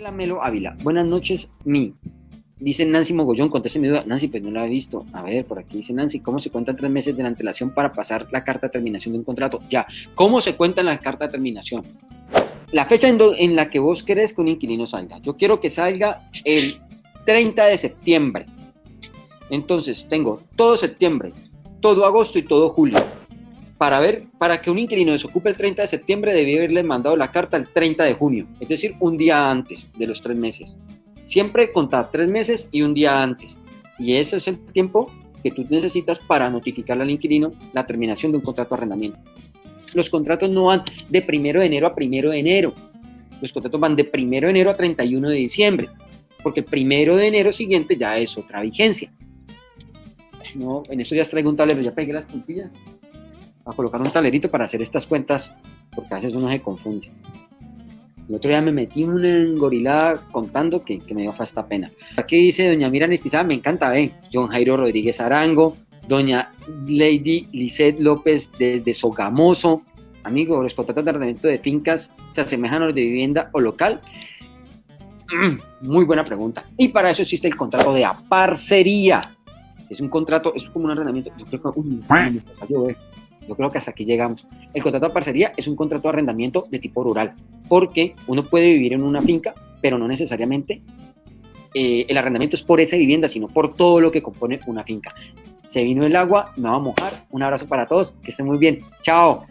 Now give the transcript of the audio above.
La Melo Ávila. Buenas noches, mi. Dice Nancy Mogollón, conteste mi duda. Nancy, pues no la he visto. A ver, por aquí dice Nancy, ¿cómo se cuentan tres meses de la antelación para pasar la carta de terminación de un contrato? Ya, ¿cómo se cuenta la carta de terminación? La fecha en, en la que vos querés que un inquilino salga. Yo quiero que salga el 30 de septiembre. Entonces, tengo todo septiembre, todo agosto y todo julio. Para ver, para que un inquilino desocupe el 30 de septiembre, debía haberle mandado la carta el 30 de junio, es decir, un día antes de los tres meses. Siempre contar tres meses y un día antes. Y ese es el tiempo que tú necesitas para notificarle al inquilino la terminación de un contrato de arrendamiento. Los contratos no van de primero de enero a primero de enero. Los contratos van de primero de enero a 31 de diciembre, porque el primero de enero siguiente ya es otra vigencia. No, en estos días traigo un tablero, ya pegué las puntillas a colocar un talerito para hacer estas cuentas, porque a veces uno se confunde. El otro día me metí una engorilada contando que, que me dio hasta pena. Aquí dice doña Mira Nestizada, me encanta, ve. John Jairo Rodríguez Arango, doña Lady Lisette López desde Sogamoso. Amigo, los contratos de arrendamiento de fincas se asemejan a los de vivienda o local. Mm, muy buena pregunta. Y para eso existe el contrato de aparcería. Es un contrato, es como un arrendamiento. Yo creo que, uy, me eh. Yo creo que hasta aquí llegamos. El contrato de parcería es un contrato de arrendamiento de tipo rural, porque uno puede vivir en una finca, pero no necesariamente eh, el arrendamiento es por esa vivienda, sino por todo lo que compone una finca. Se vino el agua, me va a mojar. Un abrazo para todos, que estén muy bien. Chao.